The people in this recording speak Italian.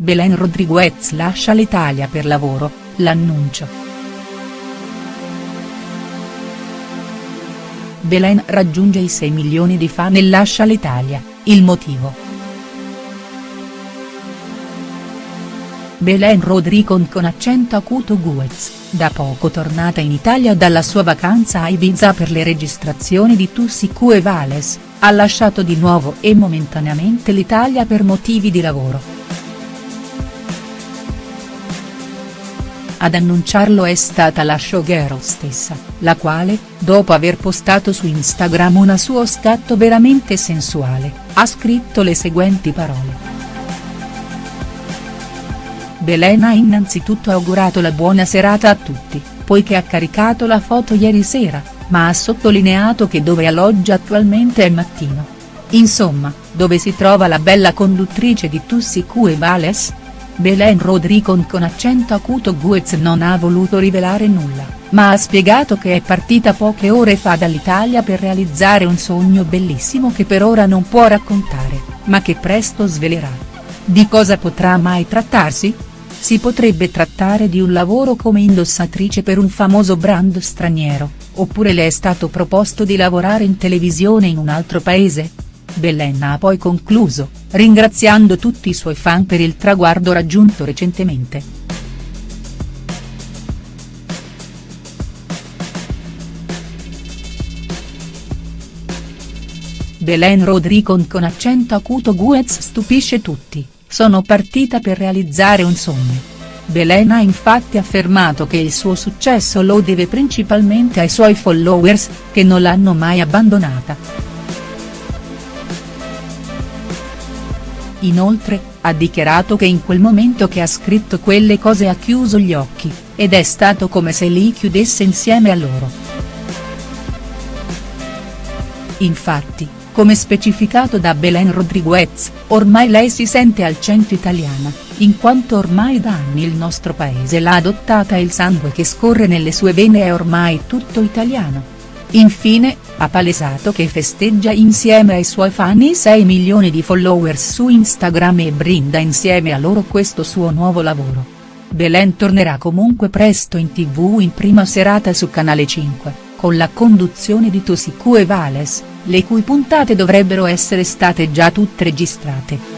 Belen Rodriguez lascia l'Italia per lavoro, l'annuncio. Belen raggiunge i 6 milioni di fan e lascia l'Italia, il motivo. Belen Rodricon con accento acuto Guez, da poco tornata in Italia dalla sua vacanza a Ibiza per le registrazioni di Tussicu e Vales, ha lasciato di nuovo e momentaneamente l'Italia per motivi di lavoro. Ad annunciarlo è stata la showgirl stessa, la quale, dopo aver postato su Instagram una suo scatto veramente sensuale, ha scritto le seguenti parole. Belen ha innanzitutto augurato la buona serata a tutti, poiché ha caricato la foto ieri sera, ma ha sottolineato che dove alloggia attualmente è mattino. Insomma, dove si trova la bella conduttrice di Tussi Q e Vales?. Belen Rodricon con accento acuto Guez non ha voluto rivelare nulla, ma ha spiegato che è partita poche ore fa dall'Italia per realizzare un sogno bellissimo che per ora non può raccontare, ma che presto svelerà. Di cosa potrà mai trattarsi?. Si potrebbe trattare di un lavoro come indossatrice per un famoso brand straniero, oppure le è stato proposto di lavorare in televisione in un altro paese?. Belen ha poi concluso, ringraziando tutti i suoi fan per il traguardo raggiunto recentemente. Belen Rodricon con accento acuto Guez stupisce tutti, sono partita per realizzare un sogno. Belen ha infatti affermato che il suo successo lo deve principalmente ai suoi followers, che non l'hanno mai abbandonata. Inoltre, ha dichiarato che in quel momento che ha scritto quelle cose ha chiuso gli occhi, ed è stato come se li chiudesse insieme a loro. Infatti, come specificato da Belen Rodriguez, ormai lei si sente al centro italiana, in quanto ormai da anni il nostro paese l'ha adottata e il sangue che scorre nelle sue vene è ormai tutto italiano Infine, ha palesato che festeggia insieme ai suoi fan i 6 milioni di followers su Instagram e brinda insieme a loro questo suo nuovo lavoro. Belen tornerà comunque presto in tv in prima serata su Canale 5, con la conduzione di Tosicu e Vales, le cui puntate dovrebbero essere state già tutte registrate.